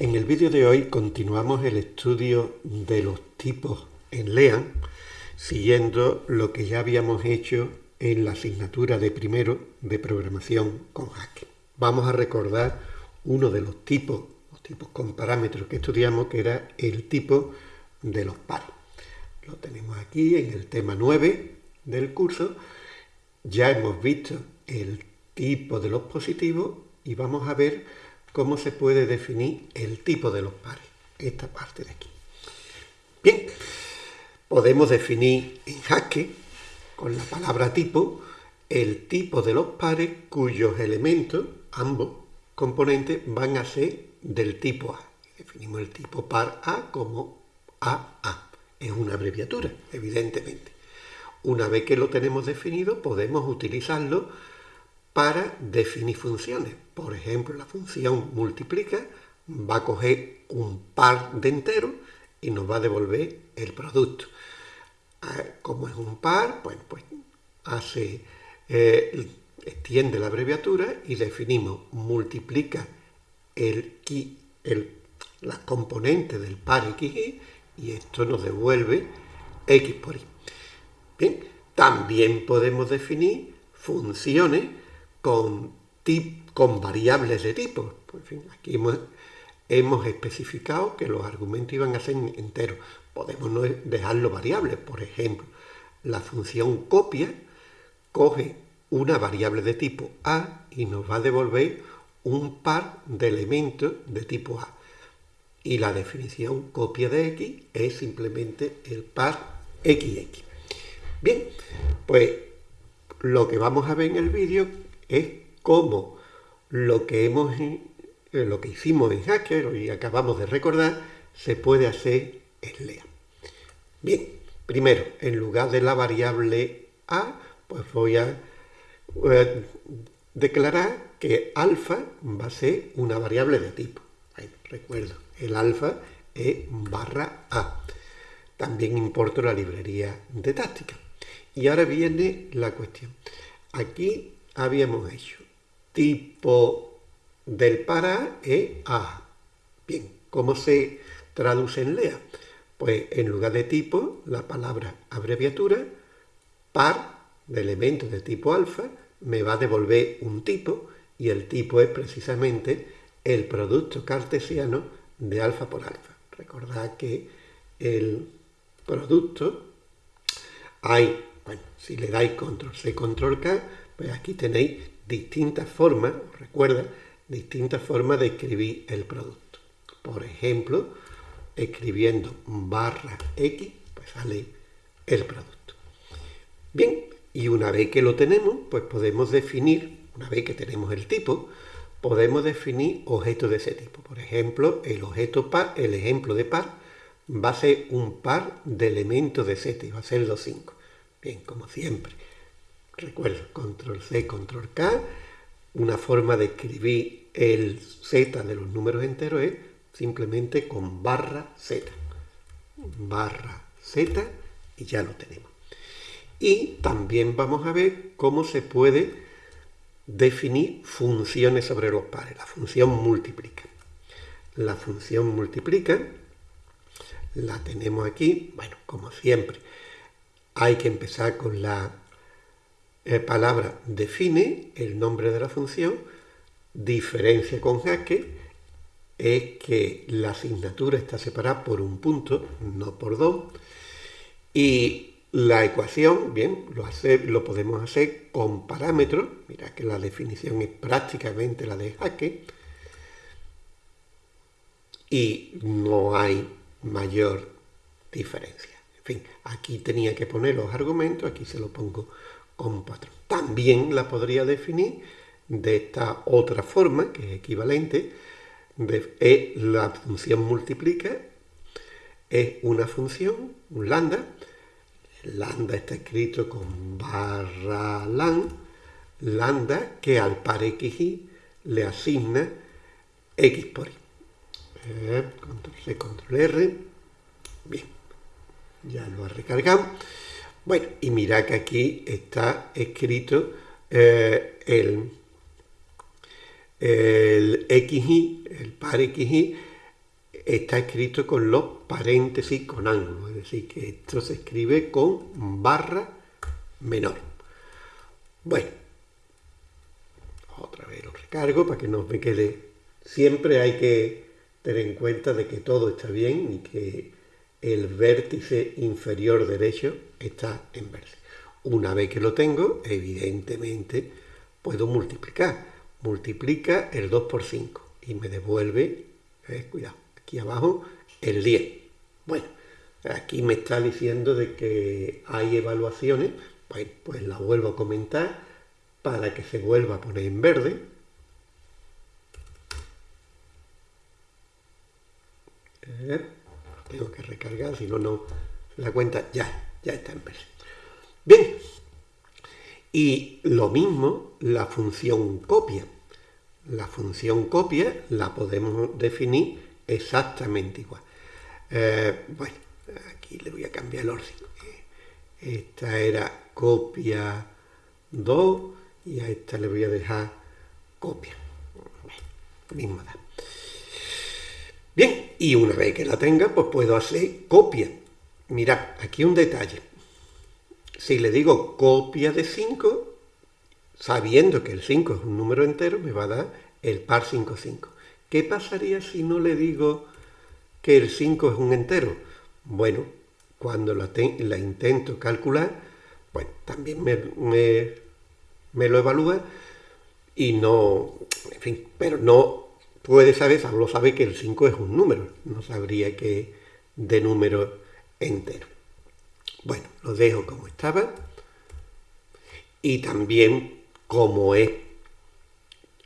En el vídeo de hoy continuamos el estudio de los tipos en LEAN, siguiendo lo que ya habíamos hecho en la asignatura de primero de programación con Haskell. Vamos a recordar uno de los tipos, los tipos con parámetros que estudiamos, que era el tipo de los pares. Lo tenemos aquí en el tema 9 del curso. Ya hemos visto el tipo de los positivos y vamos a ver cómo se puede definir el tipo de los pares, esta parte de aquí. Bien, podemos definir en Haskell, con la palabra tipo, el tipo de los pares cuyos elementos, ambos componentes, van a ser del tipo A. Definimos el tipo par A como AA. Es una abreviatura, evidentemente. Una vez que lo tenemos definido, podemos utilizarlo para definir funciones. Por ejemplo, la función multiplica va a coger un par de enteros y nos va a devolver el producto. Ah, como es un par, pues, pues hace, eh, extiende la abreviatura y definimos multiplica el, el, las componentes del par xy y esto nos devuelve x por y. Bien, también podemos definir funciones con, con variables de tipo. Pues, aquí hemos, especificado que los argumentos iban a ser enteros. Podemos no dejarlo variables. Por ejemplo, la función copia coge una variable de tipo A y nos va a devolver un par de elementos de tipo A. Y la definición copia de X es simplemente el par XX. Bien, pues lo que vamos a ver en el vídeo es cómo lo que, hemos, eh, lo que hicimos en Hacker y acabamos de recordar se puede hacer en LEA. Bien, primero, en lugar de la variable A, pues voy a eh, declarar que alfa va a ser una variable de tipo. recuerdo, el alfa es barra A. También importo la librería de táctica. Y ahora viene la cuestión. Aquí habíamos hecho tipo del para es A. Bien, ¿cómo se traduce en LEA? Pues en lugar de tipo, la palabra abreviatura, par de elementos de tipo alfa, me va a devolver un tipo y el tipo es precisamente el producto cartesiano de alfa por alfa. Recordad que el producto hay, bueno, si le dais control C, control K, pues aquí tenéis distintas formas, recuerda, distintas formas de escribir el producto. Por ejemplo, escribiendo barra X, pues sale el producto. Bien, y una vez que lo tenemos, pues podemos definir, una vez que tenemos el tipo, podemos definir objetos de ese tipo. Por ejemplo, el objeto par, el ejemplo de par, va a ser un par de elementos de Z y va a ser los 5. Bien, como siempre. Recuerda, control C, control K. Una forma de escribir el Z de los números enteros es simplemente con barra Z. Barra Z y ya lo tenemos. Y también vamos a ver cómo se puede definir funciones sobre los pares. La función multiplica. La función multiplica la tenemos aquí. Bueno, como siempre, hay que empezar con la eh, palabra define el nombre de la función, diferencia con jaque es que la asignatura está separada por un punto, no por dos, y la ecuación, bien, lo, lo podemos hacer con parámetros, mira que la definición es prácticamente la de jaque, y no hay mayor diferencia. En fin, aquí tenía que poner los argumentos, aquí se lo pongo También la podría definir de esta otra forma, que es equivalente, de, la función multiplica, es una función, un lambda, lambda está escrito con barra lan, lambda que al par xy le asigna x por y. Eh, control C, control R, bien, ya lo ha recargado. Bueno, y mira que aquí está escrito eh, el, el XY, el par XY, está escrito con los paréntesis con ángulo, es decir, que esto se escribe con barra menor. Bueno, otra vez lo recargo para que no me quede. Siempre hay que tener en cuenta de que todo está bien y que el vértice inferior derecho está en verde. Una vez que lo tengo, evidentemente puedo multiplicar. Multiplica el 2 por 5 y me devuelve, eh, cuidado, aquí abajo, el 10. Bueno, aquí me está diciendo de que hay evaluaciones, pues, pues la vuelvo a comentar para que se vuelva a poner en verde. Eh, tengo que recargar, si no, no da cuenta, ya, ya está. Bien, y lo mismo la función copia. La función copia la podemos definir exactamente igual. Eh, bueno, aquí le voy a cambiar el orden. Esta era copia 2 y a esta le voy a dejar copia. mismo da. Bien, y una vez que la tenga, pues puedo hacer copia. Mirad, aquí un detalle. Si le digo copia de 5, sabiendo que el 5 es un número entero, me va a dar el par 5, 5. ¿Qué pasaría si no le digo que el 5 es un entero? Bueno, cuando la, intento calcular, pues también me, me, lo evalúa y no, en fin, pero no puede saber, solo sabe que el 5 es un número, no sabría que de número entero. Bueno, lo dejo como estaba. Y también, como es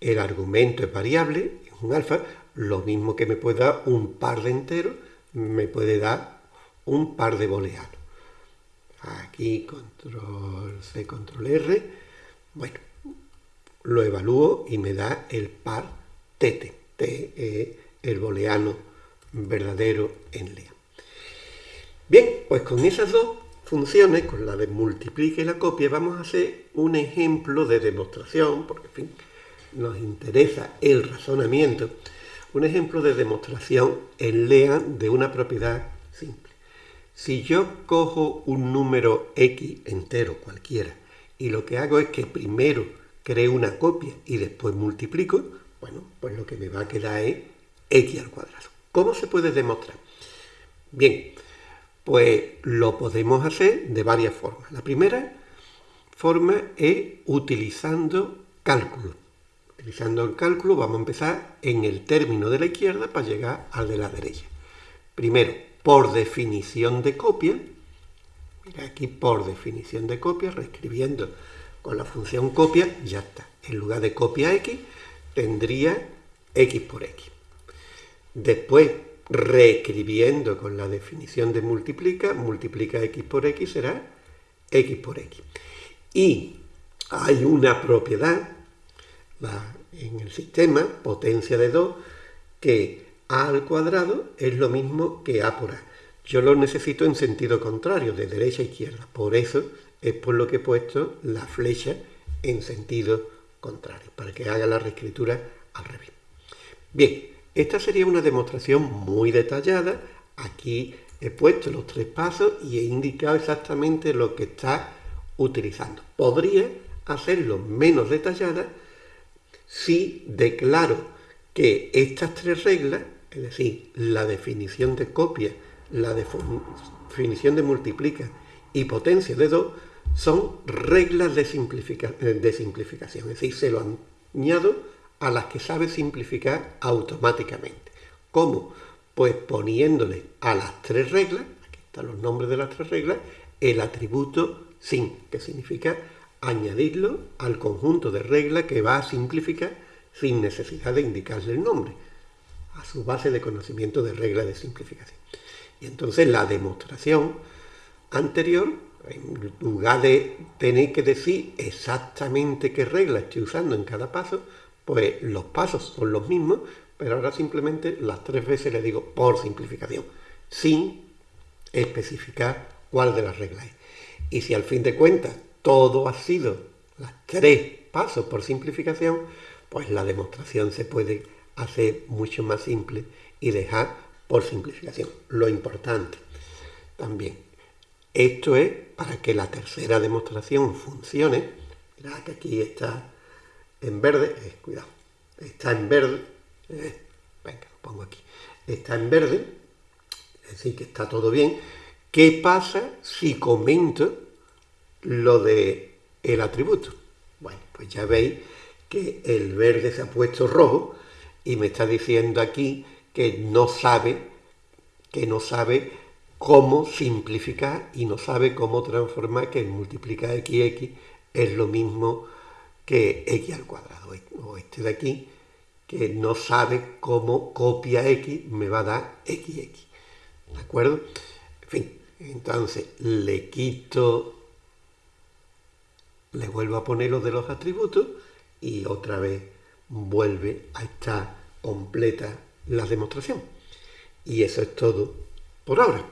el argumento es variable, es un alfa, lo mismo que me puede dar un par de enteros, me puede dar un par de booleanos. Aquí control C, control R. Bueno, lo evalúo y me da el par TT, T es el booleano verdadero en lea. Bien, pues con esas dos funciones, con la de multiplica y la copia, vamos a hacer un ejemplo de demostración, porque en fin, nos interesa el razonamiento, un ejemplo de demostración en LEA de una propiedad simple. Si yo cojo un número x entero cualquiera y lo que hago es que primero creo una copia y después multiplico, bueno, pues lo que me va a quedar es x al cuadrado. ¿Cómo se puede demostrar? Bien, pues lo podemos hacer de varias formas. La primera forma es utilizando cálculo. Utilizando el cálculo vamos a empezar en el término de la izquierda para llegar al de la derecha. Primero, por definición de copia, mira aquí por definición de copia, reescribiendo con la función copia, ya está. En lugar de copia x, tendría x por x. Después, reescribiendo con la definición de multiplica, multiplica x por x será x por x. Y hay una propiedad en el sistema, potencia de 2, que a al cuadrado es lo mismo que a por a. Yo lo necesito en sentido contrario, de derecha a izquierda. Por eso es por lo que he puesto la flecha en sentido contrario, para que haga la reescritura al revés. Bien, esta sería una demostración muy detallada. Aquí he puesto los tres pasos y he indicado exactamente lo que está utilizando. Podría hacerlo menos detallada si declaro que estas tres reglas, es decir, la definición de copia, la definición de multiplica y potencia de 2, son reglas de, de simplificación. Es decir, se lo añado a las que sabe simplificar automáticamente. ¿Cómo? Pues poniéndole a las tres reglas, aquí están los nombres de las tres reglas, el atributo sin, que significa añadirlo al conjunto de reglas que va a simplificar sin necesidad de indicarle el nombre, a su base de conocimiento de reglas de simplificación. Y entonces la demostración anterior, en lugar de tener que decir exactamente qué regla estoy usando en cada paso, pues los pasos son los mismos, pero ahora simplemente las tres veces le digo por simplificación, sin especificar cuál de las reglas es. Y si al fin de cuentas todo ha sido los tres pasos por simplificación, pues la demostración se puede hacer mucho más simple y dejar por simplificación. Lo importante también, esto es para que la tercera demostración funcione. Mirad que aquí está en verde, eh, cuidado, está en verde, eh, venga, lo pongo aquí, está en verde, es decir, que está todo bien. ¿Qué pasa si comento lo de el atributo? Bueno, pues ya veis que el verde se ha puesto rojo y me está diciendo aquí que no sabe, que no sabe cómo simplificar y no sabe cómo transformar que multiplicar x es lo mismo que x al cuadrado. O este de aquí, que no sabe cómo copia x me va a dar xx. ¿De acuerdo? En fin, entonces le quito, le vuelvo a poner los de los atributos y otra vez vuelve a estar completa la demostración. Y eso es todo por ahora.